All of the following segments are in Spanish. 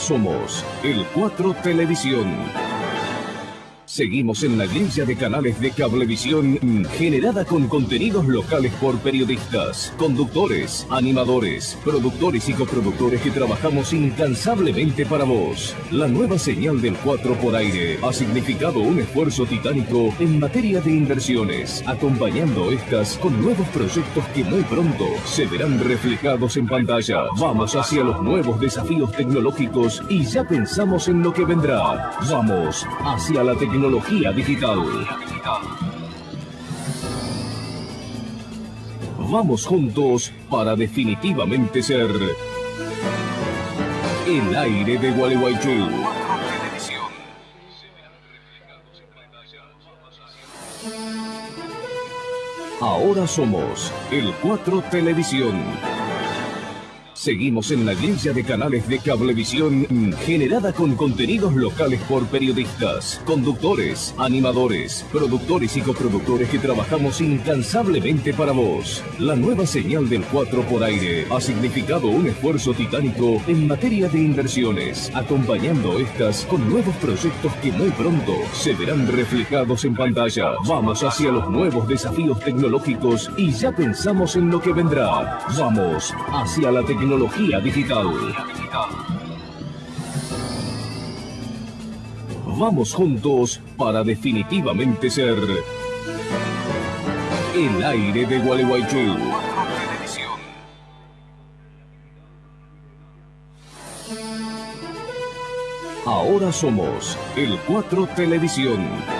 Somos el 4 Televisión. Seguimos en la grilla de canales de cablevisión mm, generada con contenidos locales por periodistas, conductores, animadores, productores y coproductores que trabajamos incansablemente para vos. La nueva señal del 4 por aire ha significado un esfuerzo titánico en materia de inversiones, acompañando estas con nuevos proyectos que muy pronto se verán reflejados en pantalla. Vamos hacia los nuevos desafíos tecnológicos y ya pensamos en lo que vendrá. Vamos hacia la tecnología tecnología digital. Vamos juntos para definitivamente ser el aire de Gualeguaychú. Ahora somos el 4 Televisión. Seguimos en la grilla de canales de cablevisión mm, generada con contenidos locales por periodistas, conductores, animadores, productores y coproductores que trabajamos incansablemente para vos. La nueva señal del 4 por aire ha significado un esfuerzo titánico en materia de inversiones, acompañando estas con nuevos proyectos que muy pronto se verán reflejados en pantalla. Vamos hacia los nuevos desafíos tecnológicos y ya pensamos en lo que vendrá. Vamos hacia la tecnología digital. Vamos juntos para definitivamente ser el aire de Gualeguaychú. Ahora somos el 4 Televisión.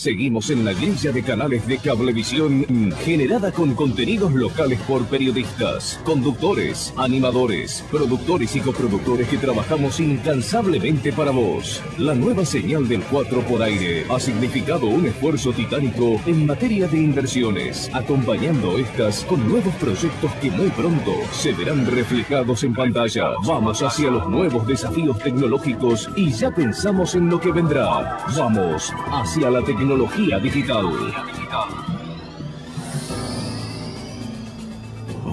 Seguimos en la grilla de canales de cablevisión generada con contenidos locales por periodistas, conductores, animadores, productores y coproductores que trabajamos incansablemente para vos. La nueva señal del 4 por aire ha significado un esfuerzo titánico en materia de inversiones, acompañando estas con nuevos proyectos que muy pronto se verán reflejados en pantalla. Vamos hacia los nuevos desafíos tecnológicos y ya pensamos en lo que vendrá. Vamos hacia la tecnología tecnología digital.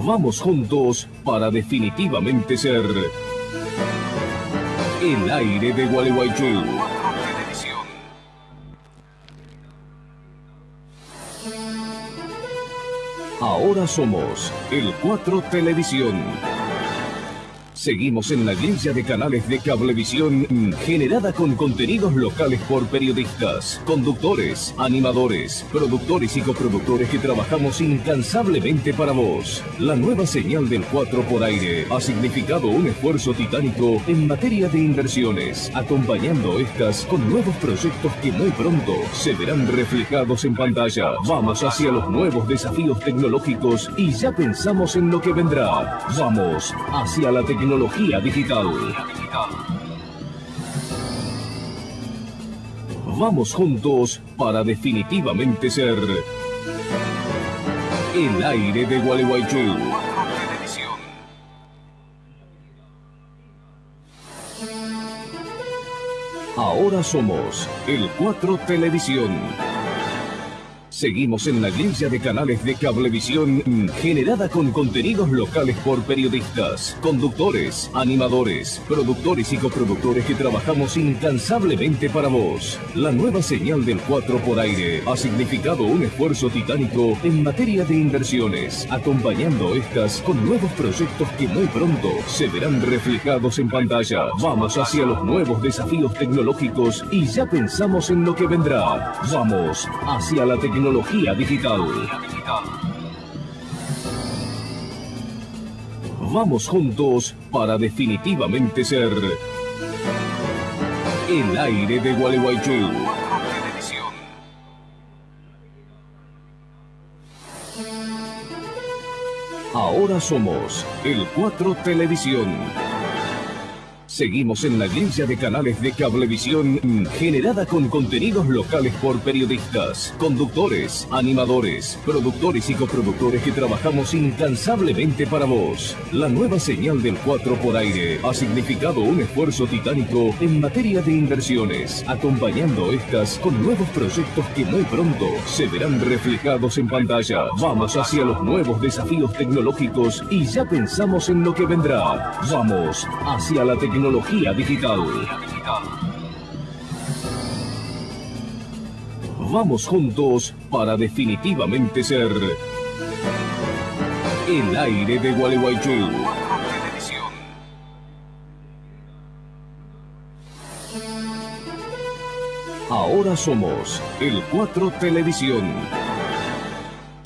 Vamos juntos para definitivamente ser el aire de Gualeguaychú. Ahora somos el 4 Televisión. Seguimos en la grilla de canales de cablevisión mm, generada con contenidos locales por periodistas, conductores, animadores, productores y coproductores que trabajamos incansablemente para vos. La nueva señal del 4 por aire ha significado un esfuerzo titánico en materia de inversiones, acompañando estas con nuevos proyectos que muy pronto se verán reflejados en pantalla. Vamos hacia los nuevos desafíos tecnológicos y ya pensamos en lo que vendrá. Vamos hacia la tecnología tecnología digital. Vamos juntos para definitivamente ser el aire de Gualeguaychú. Ahora somos el 4 Televisión. Seguimos en la grilla de canales de cablevisión mm, generada con contenidos locales por periodistas, conductores, animadores, productores y coproductores que trabajamos incansablemente para vos. La nueva señal del 4 por aire ha significado un esfuerzo titánico en materia de inversiones, acompañando estas con nuevos proyectos que muy pronto se verán reflejados en pantalla. Vamos hacia los nuevos desafíos tecnológicos y ya pensamos en lo que vendrá. Vamos hacia la tecnología tecnología digital. Vamos juntos para definitivamente ser el aire de Gualeguaychú. Ahora somos el 4 Televisión. Seguimos en la grilla de canales de cablevisión mm, generada con contenidos locales por periodistas, conductores, animadores, productores y coproductores que trabajamos incansablemente para vos. La nueva señal del 4 por aire ha significado un esfuerzo titánico en materia de inversiones, acompañando estas con nuevos proyectos que muy pronto se verán reflejados en pantalla. Vamos hacia los nuevos desafíos tecnológicos y ya pensamos en lo que vendrá. Vamos hacia la tecnología tecnología digital. Vamos juntos para definitivamente ser el aire de Gualeguaychú. Ahora somos el 4 Televisión.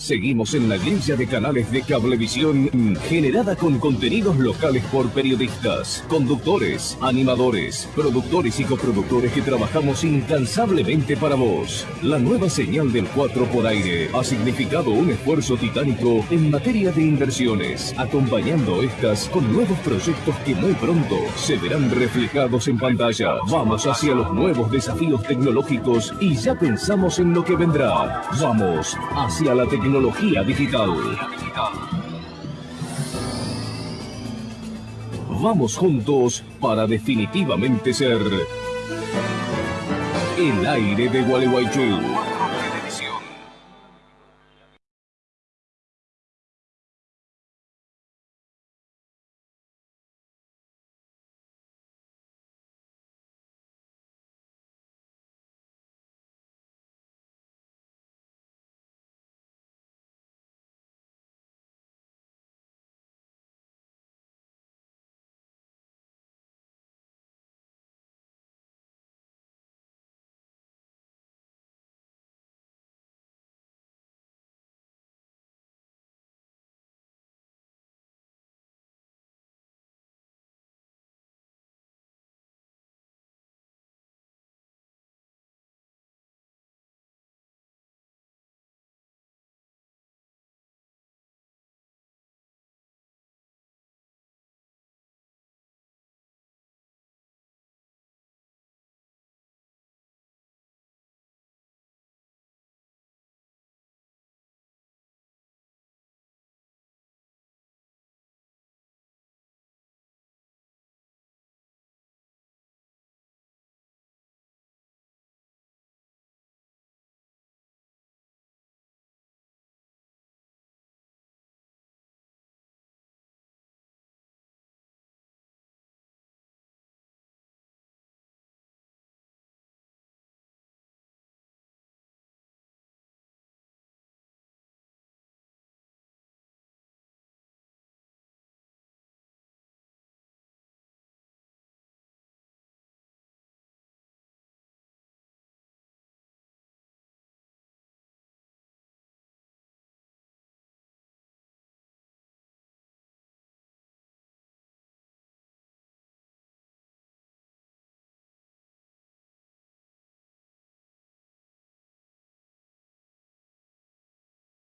Seguimos en la grilla de canales de cablevisión generada con contenidos locales por periodistas, conductores, animadores, productores y coproductores que trabajamos incansablemente para vos. La nueva señal del 4 por aire ha significado un esfuerzo titánico en materia de inversiones, acompañando estas con nuevos proyectos que muy pronto se verán reflejados en pantalla. Vamos hacia los nuevos desafíos tecnológicos y ya pensamos en lo que vendrá. Vamos hacia la tecnología tecnología digital. Vamos juntos para definitivamente ser el aire de Gualeguaychú.